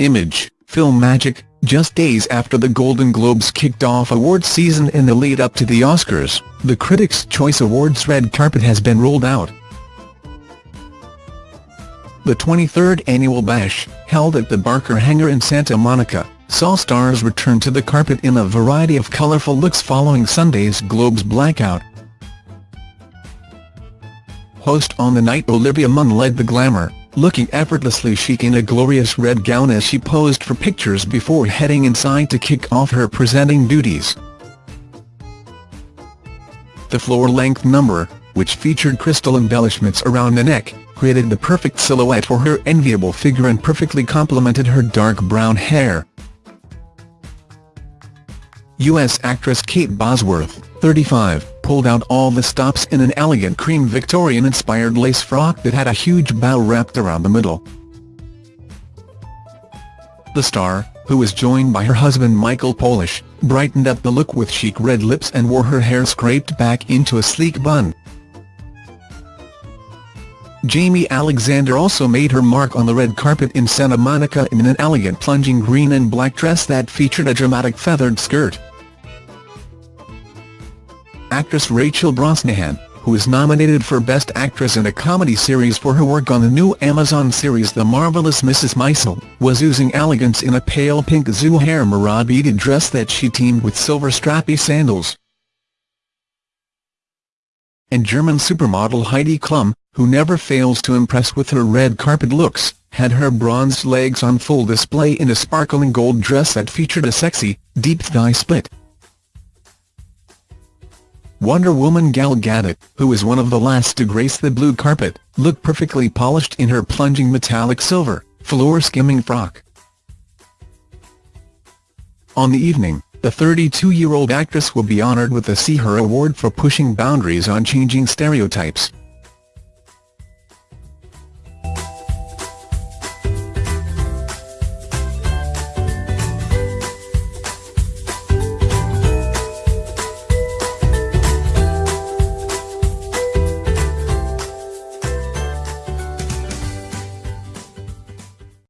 Image, Film Magic, just days after the Golden Globes kicked off awards season in the lead-up to the Oscars, the Critics' Choice Awards red carpet has been rolled out. The 23rd annual bash, held at the Barker Hangar in Santa Monica, saw stars return to the carpet in a variety of colourful looks following Sunday's Globes blackout. Host on the night Olivia Munn led the glamour, looking effortlessly chic in a glorious red gown as she posed for pictures before heading inside to kick off her presenting duties. The floor-length number, which featured crystal embellishments around the neck, created the perfect silhouette for her enviable figure and perfectly complemented her dark brown hair. U.S. actress Kate Bosworth, 35, pulled out all the stops in an elegant cream Victorian-inspired lace frock that had a huge bow wrapped around the middle. The star, who was joined by her husband Michael Polish, brightened up the look with chic red lips and wore her hair scraped back into a sleek bun. Jaimie Alexander also made her mark on the red carpet in Santa Monica in an elegant plunging green and black dress that featured a dramatic feathered skirt actress Rachel Brosnahan, who is nominated for Best Actress in a Comedy Series for her work on the new Amazon series The Marvelous Mrs. Maisel, was oozing elegance in a pale pink Zuhair Murad beaded dress that she teamed with silver strappy sandals. And German supermodel Heidi Klum, who never fails to impress with her red carpet looks, had her bronzed legs on full display in a sparkling gold dress that featured a sexy, deep thigh split. Wonder Woman Gal Gadot, who is one of the last to grace the blue carpet, looked perfectly polished in her plunging metallic silver, floor-skimming frock. On the evening, the 32-year-old actress will be honoured with the See Her Award for pushing boundaries on changing stereotypes.